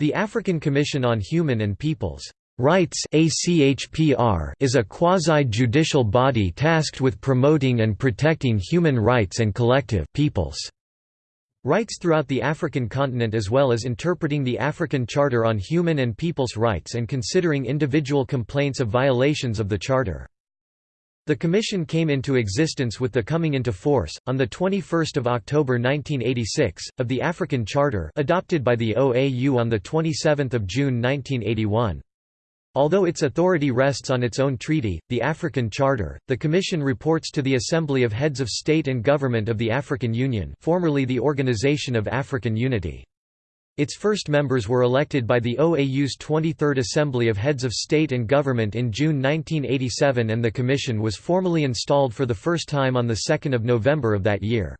The African Commission on Human and Peoples' Rights is a quasi-judicial body tasked with promoting and protecting human rights and collective peoples' rights throughout the African continent as well as interpreting the African Charter on Human and People's Rights and considering individual complaints of violations of the Charter. The Commission came into existence with the coming into force, on 21 October 1986, of the African Charter adopted by the OAU on 27 June 1981. Although its authority rests on its own treaty, the African Charter, the Commission reports to the Assembly of Heads of State and Government of the African Union formerly the Organization of African Unity. Its first members were elected by the OAU's 23rd Assembly of Heads of State and Government in June 1987 and the Commission was formally installed for the first time on 2 November of that year.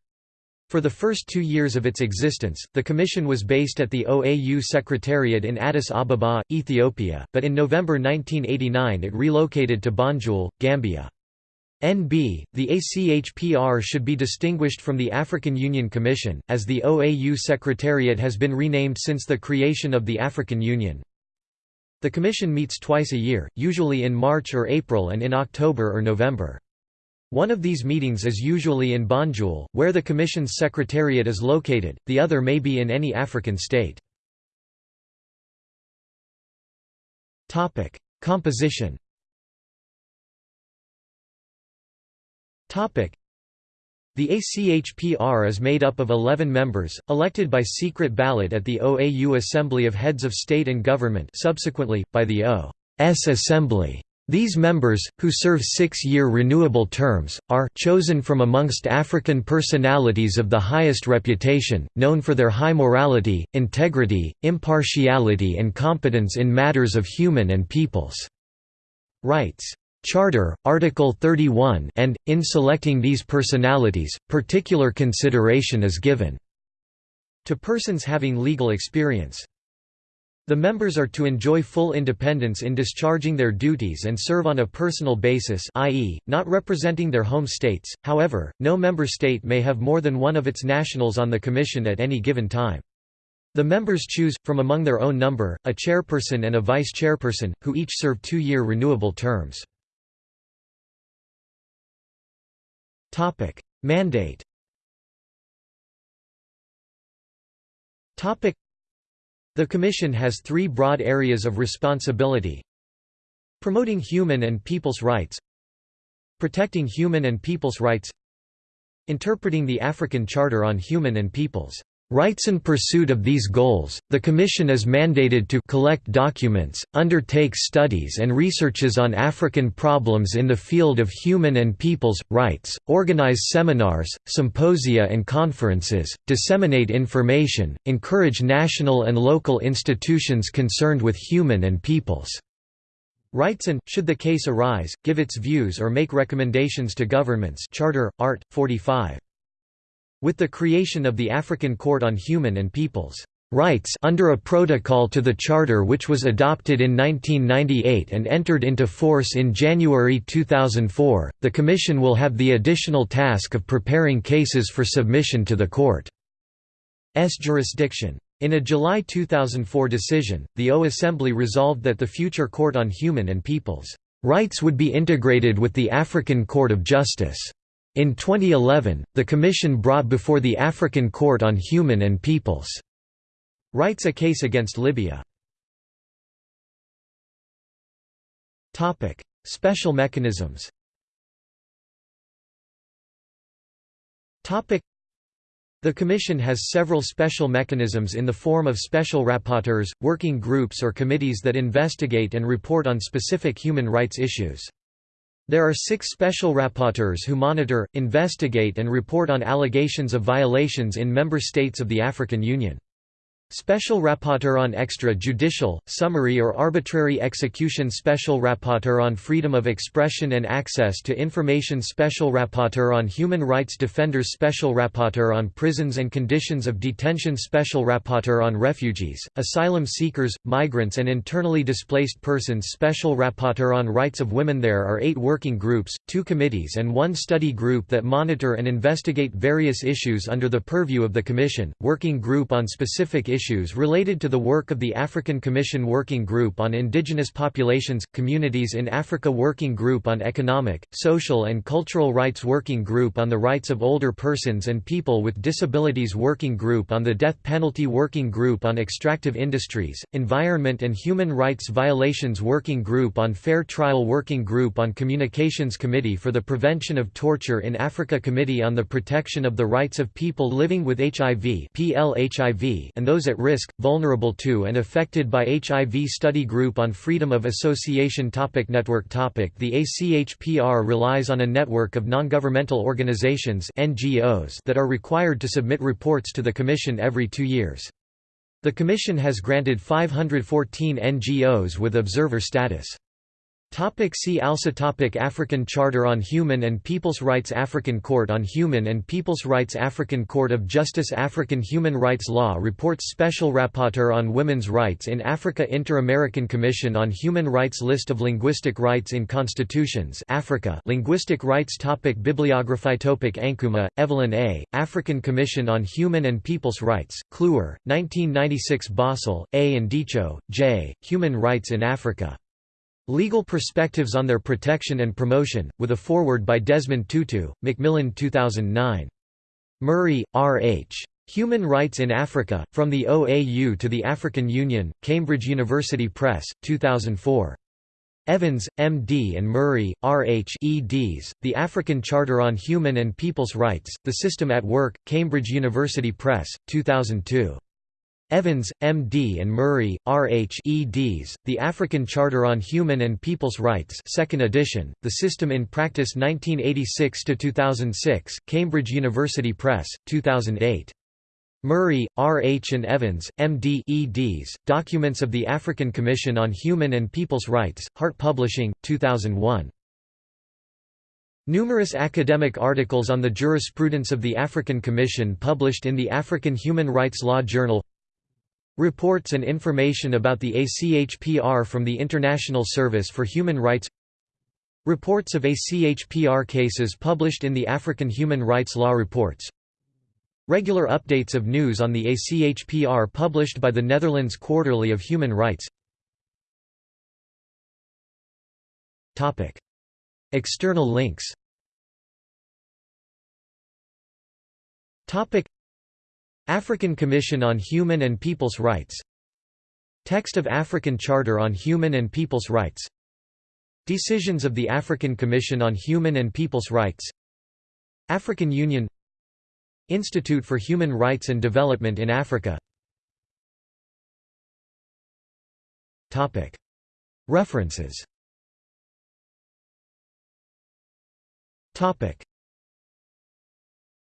For the first two years of its existence, the Commission was based at the OAU Secretariat in Addis Ababa, Ethiopia, but in November 1989 it relocated to Banjul, Gambia. NB, the ACHPR should be distinguished from the African Union Commission, as the OAU Secretariat has been renamed since the creation of the African Union. The Commission meets twice a year, usually in March or April and in October or November. One of these meetings is usually in Banjul, where the Commission's Secretariat is located, the other may be in any African state. Composition The ACHPR is made up of 11 members, elected by secret ballot at the OAU Assembly of Heads of State and Government subsequently, by the O.S. Assembly. These members, who serve six-year renewable terms, are chosen from amongst African personalities of the highest reputation, known for their high morality, integrity, impartiality and competence in matters of human and people's rights. Charter, Article 31 and, in selecting these personalities, particular consideration is given to persons having legal experience. The members are to enjoy full independence in discharging their duties and serve on a personal basis i.e., not representing their home states, however, no member state may have more than one of its nationals on the Commission at any given time. The members choose, from among their own number, a chairperson and a vice-chairperson, who each serve two-year renewable terms. Topic: Mandate. Topic: The Commission has three broad areas of responsibility: promoting human and people's rights, protecting human and people's rights, interpreting the African Charter on Human and People's rights in pursuit of these goals, the Commission is mandated to collect documents, undertake studies and researches on African problems in the field of human and people's rights, organize seminars, symposia and conferences, disseminate information, encourage national and local institutions concerned with human and people's rights and, should the case arise, give its views or make recommendations to governments Charter, Art. 45. With the creation of the African Court on Human and People's Rights under a protocol to the Charter which was adopted in 1998 and entered into force in January 2004, the Commission will have the additional task of preparing cases for submission to the Court's jurisdiction. In a July 2004 decision, the O Assembly resolved that the future Court on Human and People's Rights would be integrated with the African Court of Justice. In 2011, the Commission brought before the African Court on Human and People's Rights a case against Libya. Special mechanisms the Commission has several special mechanisms in the form of special rapporteurs, working groups or committees that investigate and report on specific human rights issues. There are six special rapporteurs who monitor, investigate and report on allegations of violations in member states of the African Union. Special Rapporteur on Extra-Judicial, Summary or Arbitrary Execution Special Rapporteur on Freedom of Expression and Access to Information Special Rapporteur on Human Rights Defenders Special Rapporteur on Prisons and Conditions of Detention Special Rapporteur on Refugees, Asylum Seekers, Migrants and Internally Displaced Persons Special Rapporteur on Rights of Women There are eight working groups, two committees and one study group that monitor and investigate various issues under the purview of the Commission, Working Group on Specific Issues issues related to the work of the African Commission Working Group on Indigenous Populations, Communities in Africa Working Group on Economic, Social and Cultural Rights Working Group on the Rights of Older Persons and People with Disabilities Working Group on the Death Penalty Working Group on Extractive Industries, Environment and Human Rights Violations Working Group on Fair Trial Working Group on Communications Committee for the Prevention of Torture in Africa Committee on the Protection of the Rights of People Living with HIV and those at risk, vulnerable to and affected by HIV Study Group on Freedom of Association topic Network topic The ACHPR relies on a network of non-governmental organizations NGOs that are required to submit reports to the Commission every two years. The Commission has granted 514 NGOs with observer status. Topic see also topic African Charter on Human and People's Rights African Court on Human and People's Rights African Court of Justice African Human Rights Law Reports Special Rapporteur on Women's Rights in Africa Inter-American Commission on Human Rights List of linguistic rights in constitutions Africa Linguistic rights topic Bibliography topic Ankumah, Evelyn A., African Commission on Human and People's Rights, Kluwer, 1996 Bösl, A. and Diescho, J., Human Rights in Africa. Legal Perspectives on Their Protection and Promotion, with a foreword by Desmond Tutu, Macmillan 2009. Murray, R. H. Human Rights in Africa, From the OAU to the African Union, Cambridge University Press, 2004. Evans, M.D. and Murray, R. H. eds, The African Charter on Human and People's Rights, The System at Work, Cambridge University Press, 2002. Evans, M.D. and Murray, R.H. eds, The African Charter on Human and People's Rights 2nd edition, The System in Practice 1986–2006, Cambridge University Press, 2008. Murray, R. H. and Evans, M.D. eds, Documents of the African Commission on Human and People's Rights, Hart Publishing, 2001. Numerous academic articles on the jurisprudence of the African Commission published in the African Human Rights Law Journal Reports and information about the ACHPR from the International Service for Human Rights. Reports of ACHPR cases published in the African Human Rights Law Reports. Regular updates of news on the ACHPR published by the Netherlands Quarterly of Human Rights. External links African Commission on Human and People's Rights. Text of African Charter on Human and People's Rights. Decisions of the African Commission on Human and People's Rights. African Union. Institute for Human Rights and Development in Africa. References